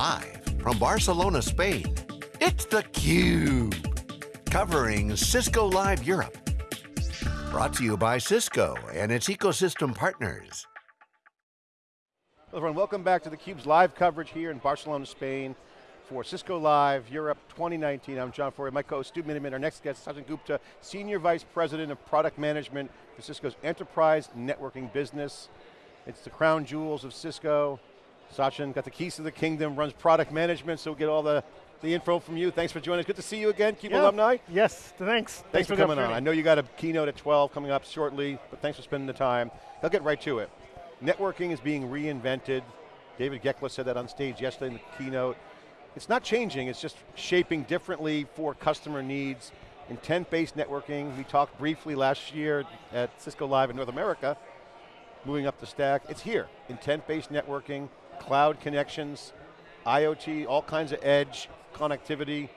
Live from Barcelona, Spain, it's theCUBE. Covering Cisco Live Europe. Brought to you by Cisco and its ecosystem partners. Hello everyone, welcome back to theCUBE's live coverage here in Barcelona, Spain for Cisco Live Europe 2019. I'm John Furrier, my co-host Stu Miniman. Our next guest, Sachin Gupta, Senior Vice President of Product Management for Cisco's Enterprise Networking Business. It's the crown jewels of Cisco. Sachin got the keys to the kingdom, runs product management, so we'll get all the, the info from you. Thanks for joining us. Good to see you again, CUBE yeah. alumni. Yes, thanks. Thanks, thanks for, for coming on. I know you got a keynote at 12 coming up shortly, but thanks for spending the time. I'll get right to it. Networking is being reinvented. David Goeckeler said that on stage yesterday in the keynote. It's not changing, it's just shaping differently for customer needs. Intent-based networking, we talked briefly last year at Cisco Live in North America, moving up the stack. It's here, intent-based networking, cloud connections, IoT, all kinds of edge, connectivity.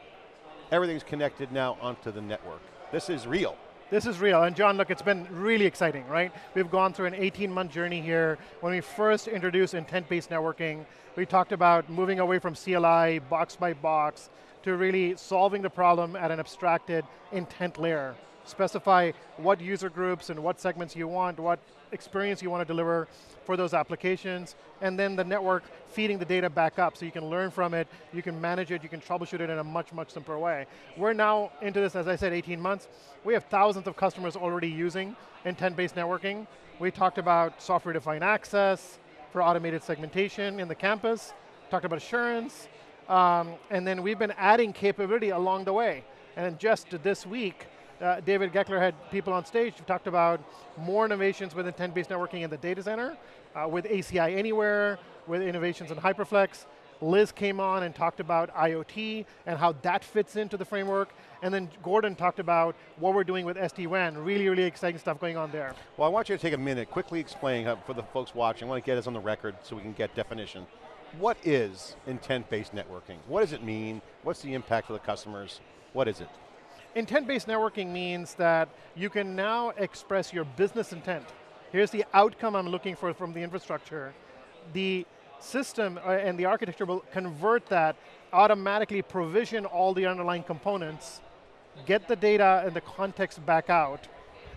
Everything's connected now onto the network. This is real. This is real, and John, look, it's been really exciting, right? We've gone through an 18-month journey here. When we first introduced intent-based networking, we talked about moving away from CLI, box by box, to really solving the problem at an abstracted intent layer. Specify what user groups and what segments you want, what experience you want to deliver for those applications, and then the network feeding the data back up so you can learn from it, you can manage it, you can troubleshoot it in a much, much simpler way. We're now into this, as I said, 18 months. We have thousands of customers already using intent-based networking. We talked about software-defined access for automated segmentation in the campus, talked about assurance, um, and then we've been adding capability along the way. And just this week, uh, David Goeckeler had people on stage who talked about more innovations with intent-based networking in the data center, uh, with ACI Anywhere, with innovations in HyperFlex. Liz came on and talked about IoT and how that fits into the framework. And then Gordon talked about what we're doing with SD-WAN. Really, really exciting stuff going on there. Well, I want you to take a minute, quickly explain uh, for the folks watching, I want to get us on the record so we can get definition. What is intent-based networking? What does it mean? What's the impact for the customers? What is it? Intent-based networking means that you can now express your business intent. Here's the outcome I'm looking for from the infrastructure. The system uh, and the architecture will convert that, automatically provision all the underlying components, get the data and the context back out,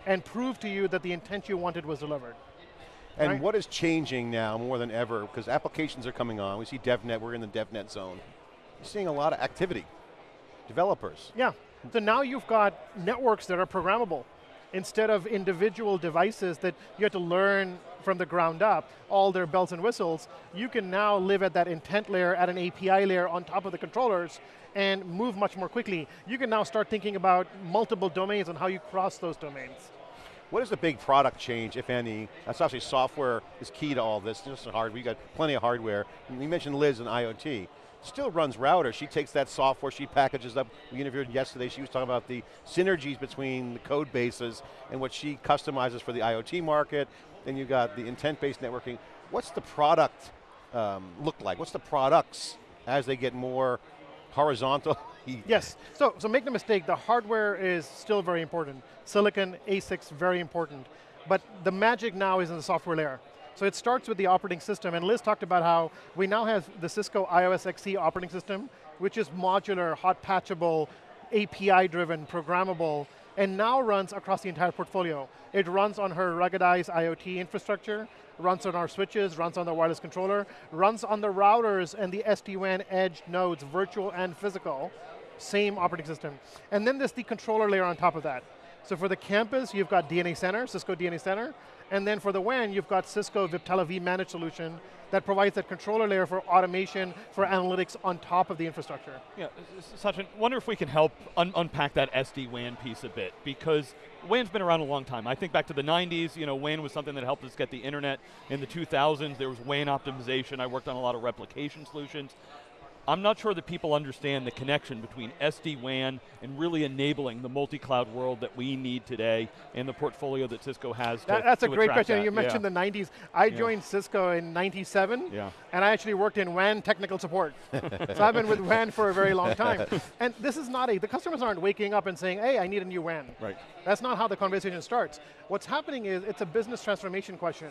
and prove to you that the intent you wanted was delivered. And right? what is changing now more than ever, because applications are coming on, we see DevNet, we're in the DevNet zone. You're seeing a lot of activity. Developers. Yeah, so now you've got networks that are programmable. Instead of individual devices that you have to learn from the ground up, all their bells and whistles, you can now live at that intent layer, at an API layer on top of the controllers, and move much more quickly. You can now start thinking about multiple domains and how you cross those domains. What is the big product change, if any? That's obviously software is key to all this, just hardware, we got plenty of hardware. You mentioned Liz and IoT still runs router. She takes that software, she packages up. We interviewed yesterday, she was talking about the synergies between the code bases and what she customizes for the IoT market. Then you got the intent-based networking. What's the product um, look like? What's the products as they get more horizontal? yes, so, so make no mistake, the hardware is still very important. Silicon, ASICs, very important. But the magic now is in the software layer. So it starts with the operating system, and Liz talked about how we now have the Cisco IOS XE operating system, which is modular, hot patchable, API-driven, programmable, and now runs across the entire portfolio. It runs on her ruggedized IoT infrastructure, runs on our switches, runs on the wireless controller, runs on the routers and the SD-WAN edge nodes, virtual and physical, same operating system. And then there's the controller layer on top of that. So for the campus, you've got DNA Center, Cisco DNA Center, and then for the WAN, you've got Cisco Viptela vManage solution that provides that controller layer for automation, for analytics on top of the infrastructure. Yeah, Sachin, wonder if we can help un unpack that SD-WAN piece a bit, because WAN's been around a long time. I think back to the 90s, you know, WAN was something that helped us get the internet. In the 2000s, there was WAN optimization. I worked on a lot of replication solutions. I'm not sure that people understand the connection between SD-WAN and really enabling the multi-cloud world that we need today and the portfolio that Cisco has to, that, That's to a great question. That. You mentioned yeah. the 90s. I yeah. joined Cisco in 97, yeah. and I actually worked in WAN technical support. so I've been with WAN for a very long time. and this is not a, the customers aren't waking up and saying, hey, I need a new WAN. Right. That's not how the conversation starts. What's happening is, it's a business transformation question.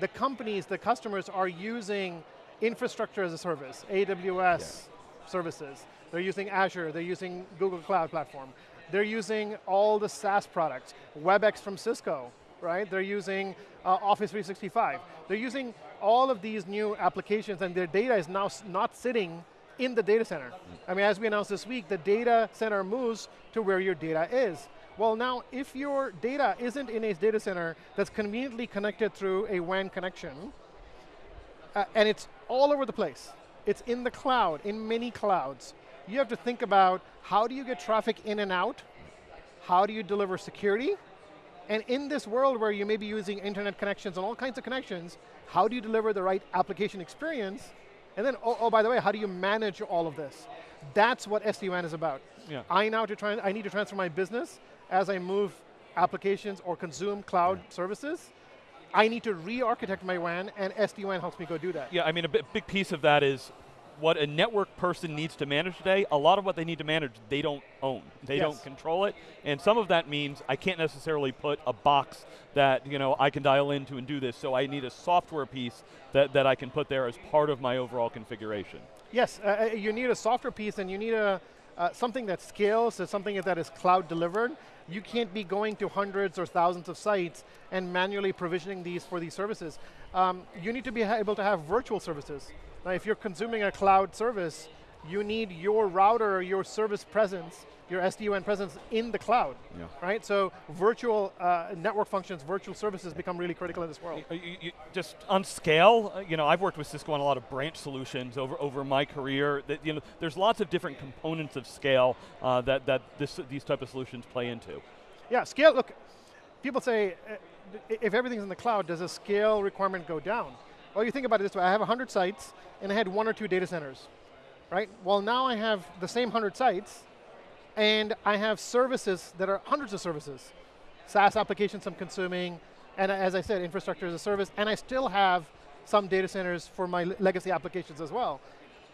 The companies, the customers are using infrastructure as a service, AWS services. They're using Azure, they're using Google Cloud Platform. They're using all the SaaS products, WebEx from Cisco, right? They're using uh, Office 365. They're using all of these new applications and their data is now not sitting in the data center. I mean, as we announced this week, the data center moves to where your data is. Well now, if your data isn't in a data center that's conveniently connected through a WAN connection, uh, and it's all over the place, it's in the cloud, in many clouds, you have to think about how do you get traffic in and out, how do you deliver security, and in this world where you may be using internet connections and all kinds of connections, how do you deliver the right application experience? And then, oh, oh by the way, how do you manage all of this? That's what SD-WAN is about. Yeah. I now to try, I need to transfer my business as I move applications or consume cloud yeah. services. I need to re-architect my WAN, and SD-WAN helps me go do that. Yeah, I mean, a big piece of that is what a network person needs to manage today, a lot of what they need to manage, they don't own. They yes. don't control it. And some of that means I can't necessarily put a box that you know I can dial into and do this, so I need a software piece that, that I can put there as part of my overall configuration. Yes, uh, uh you need a software piece and you need a, uh, something that scales, so something that is cloud delivered. You can't be going to hundreds or thousands of sites and manually provisioning these for these services. Um, you need to be able to have virtual services. Now if you're consuming a cloud service, you need your router or your service presence, your SD-WAN presence in the cloud, yeah. right? So virtual uh, network functions, virtual services become really critical in this world. You, you, just on scale, uh, you know, I've worked with Cisco on a lot of branch solutions over, over my career. That, you know, there's lots of different components of scale uh, that, that this, these type of solutions play into. Yeah, scale, look, people say, uh, if everything's in the cloud, does the scale requirement go down? Well, you think about it this way, I have 100 sites, and I had one or two data centers, right? Well, now I have the same 100 sites, and I have services that are hundreds of services. SaaS applications I'm consuming, and as I said, infrastructure as a service, and I still have some data centers for my legacy applications as well.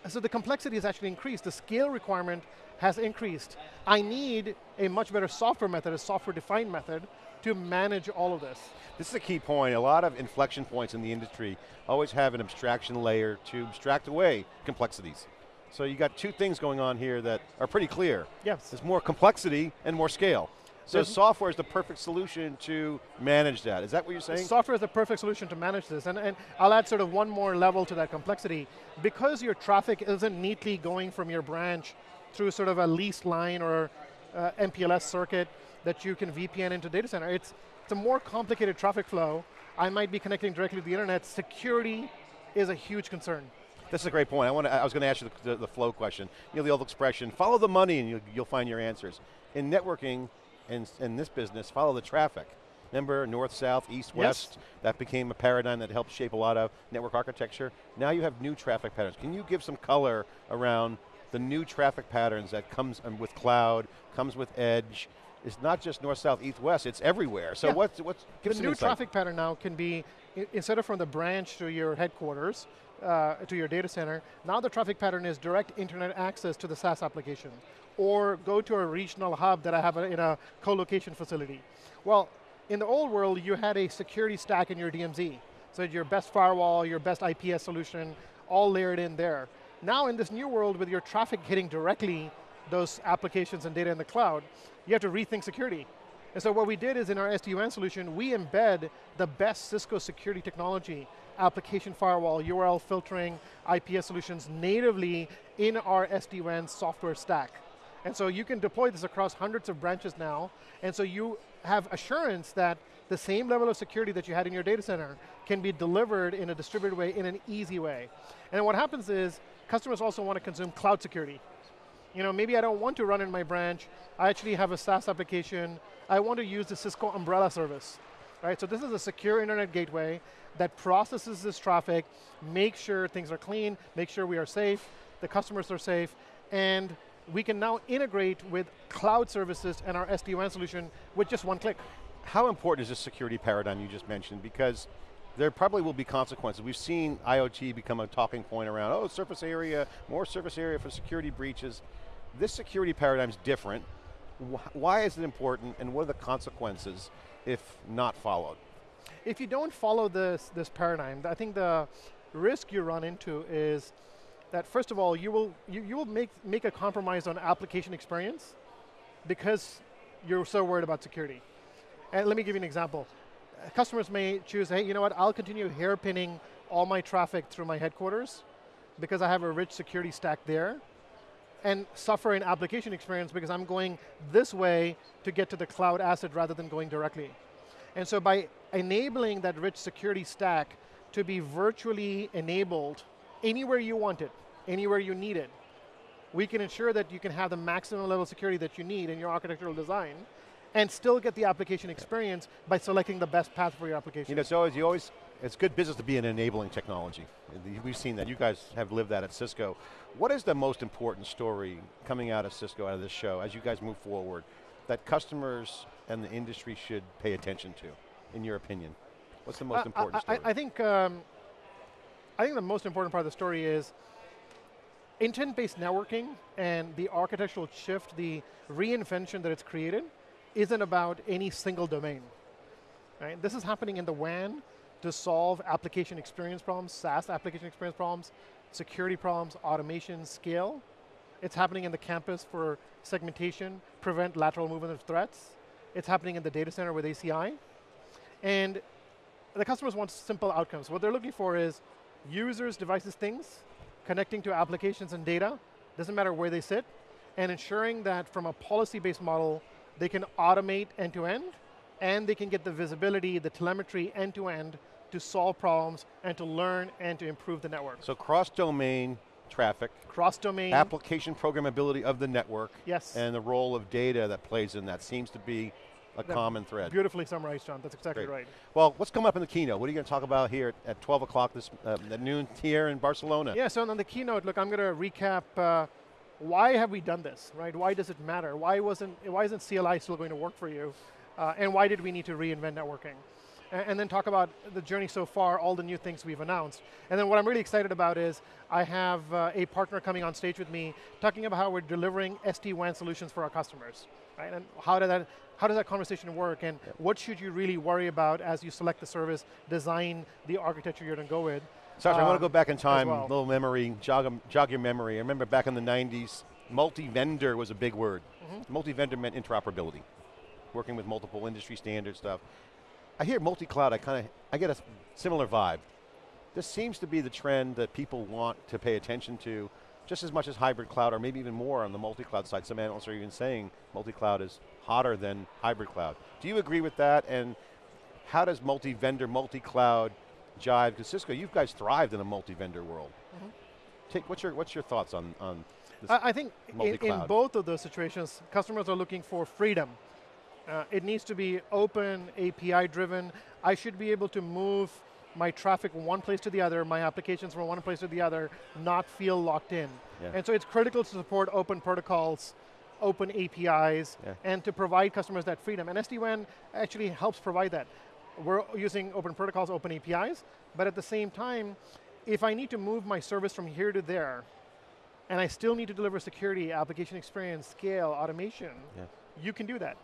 So the complexity has actually increased. The scale requirement has increased. I need a much better software method, a software-defined method, to manage all of this. This is a key point. A lot of inflection points in the industry always have an abstraction layer to abstract away complexities. So you got two things going on here that are pretty clear. Yes. There's more complexity and more scale. So There's software is the perfect solution to manage that. Is that what you're saying? Software is the perfect solution to manage this. And, and I'll add sort of one more level to that complexity. Because your traffic isn't neatly going from your branch through sort of a leased line or uh, MPLS circuit that you can VPN into data center. It's, it's a more complicated traffic flow. I might be connecting directly to the internet. Security is a huge concern. This is a great point. I, want to, I was going to ask you the, the, the, flow question. You know the old expression, follow the money and you, you'll find your answers. In networking, and in this business, follow the traffic. Remember north, south, east, west? Yes. That became a paradigm that helped shape a lot of network architecture. Now you have new traffic patterns. Can you give some color around the new traffic patterns that comes um, with cloud, comes with edge, it's not just north, south, east, west, it's everywhere. So yeah. what's, what's, give The new insight. traffic pattern now can be, instead of from the branch to your headquarters, uh, to your data center, now the traffic pattern is direct internet access to the SaaS application, or go to a regional hub that I have in a co-location facility. Well, in the old world, you had a security stack in your DMZ. So your best firewall, your best IPS solution, all layered in there. Now in this new world with your traffic hitting directly those applications and data in the cloud, you have to rethink security. And so what we did is in our SD-WAN solution, we embed the best Cisco security technology, application firewall, URL filtering, IPS solutions natively in our SD-WAN software stack. And so you can deploy this across hundreds of branches now, and so you have assurance that the same level of security that you had in your data center can be delivered in a distributed way, in an easy way. And what happens is, customers also want to consume cloud security you know, maybe I don't want to run in my branch. I actually have a SaaS application. I want to use the Cisco Umbrella service. Right, so this is a secure internet gateway that processes this traffic, make sure things are clean, make sure we are safe, the customers are safe, and we can now integrate with cloud services and our SD-WAN solution with just one click. How important is this security paradigm you just mentioned? Because there probably will be consequences. We've seen IoT become a talking point around, oh, surface area, more surface area for security breaches. This security paradigm is different. Why is it important and what are the consequences if not followed? If you don't follow this, this paradigm, I think the, risk you run into is that first of all, you will, you, you will make, make a compromise on application experience because you're so worried about security. And let me give you an example. Customers may choose, hey, you know what, I'll continue hairpinning all my traffic through my headquarters because I have a rich security stack there and suffer an application experience because I'm going this way to get to the cloud asset rather than going directly. And so by enabling that rich security stack to be virtually enabled anywhere you want it, anywhere you need it, we can ensure that you can have the maximum level of security that you need in your architectural design and still get the application experience by selecting the best path for your application. You know, it's always, you always, it's good business to be an enabling technology. We've seen that, you guys have lived that at Cisco. What is the most important story coming out of Cisco, out of this show, as you guys move forward, that customers and the industry should pay attention to, in your opinion? What's the most uh, important I, I, I, think, um, I think the most important part of the story is intent-based networking and the architectural shift, the reinvention that it's created, isn't about any single domain. Right? This is happening in the WAN to solve application experience problems, SaaS application experience problems, security problems, automation, scale. It's happening in the campus for segmentation, prevent lateral movement of threats. It's happening in the data center with ACI. And the customers want simple outcomes. What they're looking for is users, devices, things, connecting to applications and data, doesn't matter where they sit, and ensuring that from a policy-based model, they can automate end-to-end, -end, and they can get the visibility, the telemetry end-to-end -to, to solve problems and to learn and to improve the network. So cross-domain traffic. Cross-domain. Application programmability of the network. Yes. And the role of data that plays in that seems to be a that common thread. Beautifully summarized, John. That's exactly Great. right. Well, what's coming up in the keynote? What are you going to talk about here at 12 o'clock this uh, at noon here in Barcelona? Yeah, so on the keynote, look, I'm going to recap uh, why have we done this, right? Why does it matter? Why wasn't why isn't CLI still going to work for you? Uh, and why did we need to reinvent networking? And then talk about the journey so far, all the new things we've announced. And then what I'm really excited about is I have uh, a partner coming on stage with me talking about how we're delivering SD-WAN solutions for our customers. Right? And how, did that, how does that conversation work and what should you really worry about as you select the service, design the architecture you're going to go with. Sachin, uh, I want to go back in time, well. little memory, jog, jog your memory. I remember back in the 90s, multi-vendor was a big word. Mm -hmm. Multi-vendor meant interoperability, working with multiple industry standard stuff. I hear multi-cloud, I kind of, I get a similar vibe. This seems to be the trend that people want to pay attention to just as much as hybrid cloud or maybe even more on the multi-cloud side. Some analysts are even saying multi-cloud is hotter than hybrid cloud. Do you agree with that? And how does multi-vendor, multi-cloud jive? Because Cisco, you guys thrived in a multi-vendor world. Mm -hmm. Take, what's, your, what's your thoughts on, on I think in, in both of those situations, customers are looking for freedom uh, it needs to be open, API driven. I should be able to move my traffic from one place to the other, my applications from one place to the other, not feel locked in. Yeah. And so it's critical to support open protocols, open APIs, yeah. and to provide customers that freedom. And SD-WAN actually helps provide that. We're using open protocols, open APIs, but at the same time, if I need to move my service from here to there, and I still need to deliver security, application experience, scale, automation, yeah. you can do that.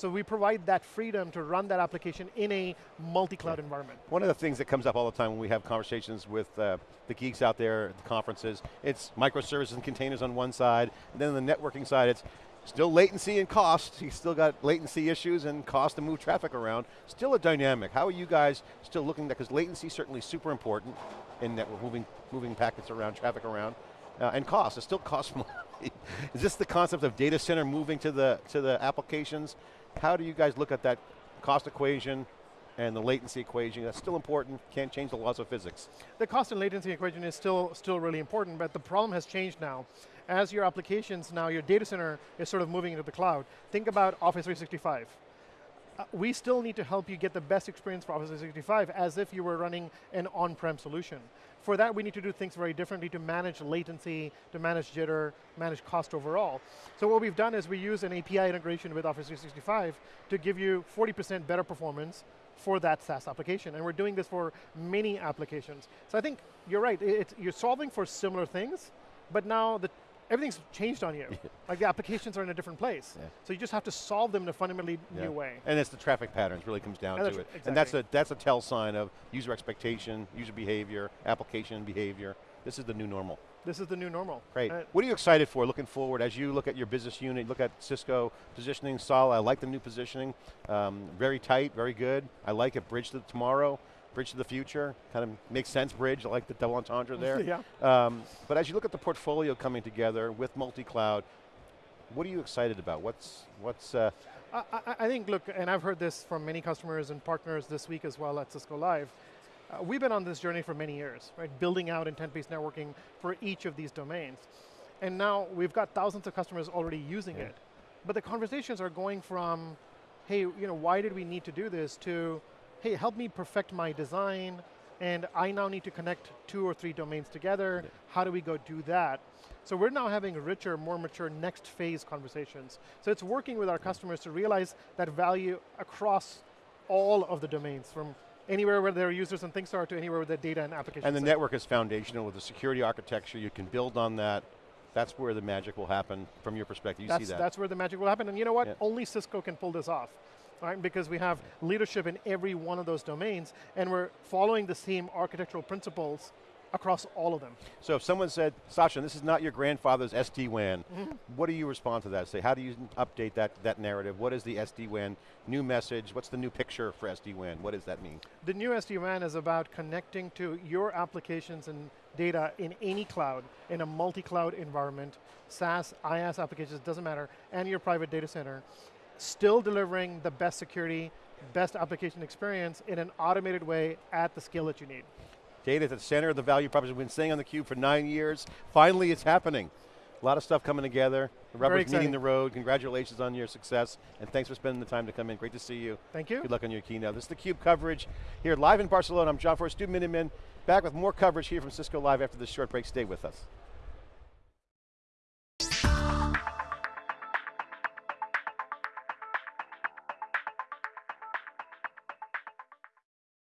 So we provide that freedom to run that application in a multi-cloud yeah. environment. One of the things that comes up all the time when we have conversations with uh, the geeks out there at the conferences, it's microservices and containers on one side, and then on the networking side, it's still latency and cost. You still got latency issues and cost to move traffic around. Still a dynamic. How are you guys still looking at that? Because latency is certainly super important in network, moving, moving packets around, traffic around. Uh, and cost, it still costs money. is this the concept of data center moving to the, to the applications? How do you guys look at that cost equation and the latency equation? That's still important, can't change the laws of physics. The cost and latency equation is still, still really important, but the problem has changed now. As your applications now, your data center is sort of moving into the cloud. Think about Office 365 uh, we still need to help you get the best experience for Office 365 as if you were running an on-prem solution. For that, we need to do things very differently to manage latency, to manage jitter, manage cost overall. So what we've done is we use an API integration with Office 365 to give you 40% better performance for that SaaS application. And we're doing this for many applications. So I think you're right, you're solving for similar things, but now the everything's changed on you. like the applications are in a different place. Yeah. So you just have to solve them in a fundamentally Yeah. new way. And it's the traffic patterns really comes down And to it. And that's a, that's a tell sign of user expectation, user behavior, application behavior. This is the new normal. This is the new normal. Great. Uh, what are you excited for looking forward as you look at your business unit, look at Cisco positioning, Sol, I like the new positioning. Um, very tight, very good. I like it, bridge to tomorrow, bridge to the future. Kind of makes sense, bridge. I like the double entendre there. yeah. Um, but as you look at the portfolio coming together with multi-cloud, what are you excited about? What's, what's uh, I, I, think, look, and I've heard this from many customers and partners this week as well at Cisco Live. Uh, we've been on this journey for many years, right? Building out intent-based networking for each of these domains. And now we've got thousands of customers already using Yeah. it. But the conversations are going from, hey, you know, why did we need to do this, to, hey, help me perfect my design, and I now need to connect two or three domains together. How do we go do that? So we're now having richer, more mature next phase conversations. So it's working with our customers to realize that value across all of the domains, from anywhere where their users and things are to anywhere where their data and applications And the sit. network is foundational with the security architecture. You can build on that. That's where the magic will happen from your perspective. You that's, see that. That's where the magic will happen. And you know what? Yeah. Only Cisco can pull this off. Right? Because we have leadership in every one of those domains, and we're following the same architectural principles across all of them. so if someone said, Sachin, this is not your grandfather's SD-WAN, Mm-hmm. what do you respond to that? Say, how do you update that, that narrative? What is the SD-WAN new message? What's the new picture for SD-WAN? What does that mean? The new SD-WAN is about connecting to your applications and data in any cloud, in a multi-cloud environment, SaaS, IaaS applications, doesn't matter, and your private data center, still delivering the best security, best application experience in an automated way at the scale that you need. Data at the center of the value proposition. We've been staying on the cube for nine years. Finally, it's happening. A lot of stuff coming together. The rubber's meeting the road. Congratulations on your success, and thanks for spending the time to come in. Great to see you. Thank you. Good luck on your keynote. This is the Cube coverage here live in Barcelona. I'm John Furrier, Stu Miniman, back with more coverage here from Cisco Live after this short break. Stay with us.